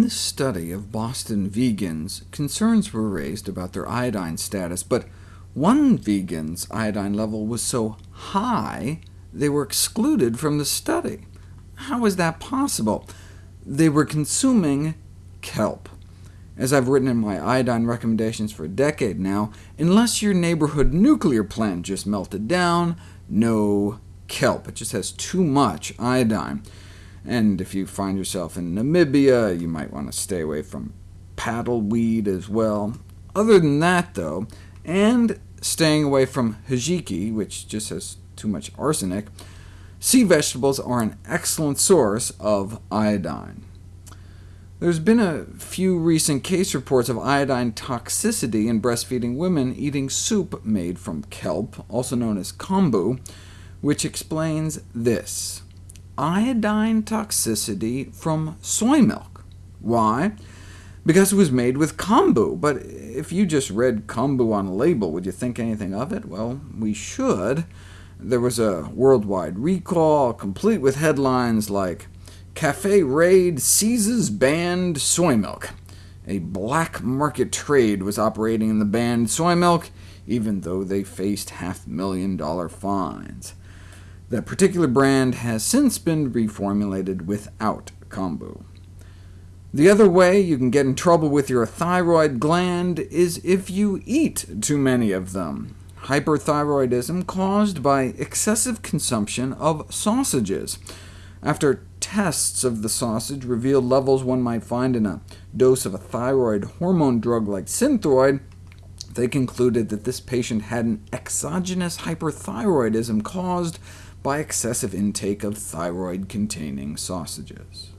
In the study of Boston vegans, concerns were raised about their iodine status, but one vegan's iodine level was so high they were excluded from the study. How is that possible? They were consuming kelp. As I've written in my iodine recommendations for a decade now, unless your neighborhood nuclear plant just melted down, no kelp. It just has too much iodine. And if you find yourself in Namibia, you might want to stay away from paddleweed as well. Other than that, though, and staying away from hijiki, which just has too much arsenic, sea vegetables are an excellent source of iodine. There's been a few recent case reports of iodine toxicity in breastfeeding women eating soup made from kelp, also known as kombu, which explains this iodine toxicity from soy milk. Why? Because it was made with kombu, but if you just read kombu on a label, would you think anything of it? Well, we should. There was a worldwide recall, complete with headlines like, Cafe Raid seizes banned soy milk. A black market trade was operating in the banned soy milk, even though they faced half-million dollar fines. That particular brand has since been reformulated without kombu. The other way you can get in trouble with your thyroid gland is if you eat too many of them. Hyperthyroidism caused by excessive consumption of sausages. After tests of the sausage revealed levels one might find in a dose of a thyroid hormone drug like Synthroid, they concluded that this patient had an exogenous hyperthyroidism caused by excessive intake of thyroid-containing sausages.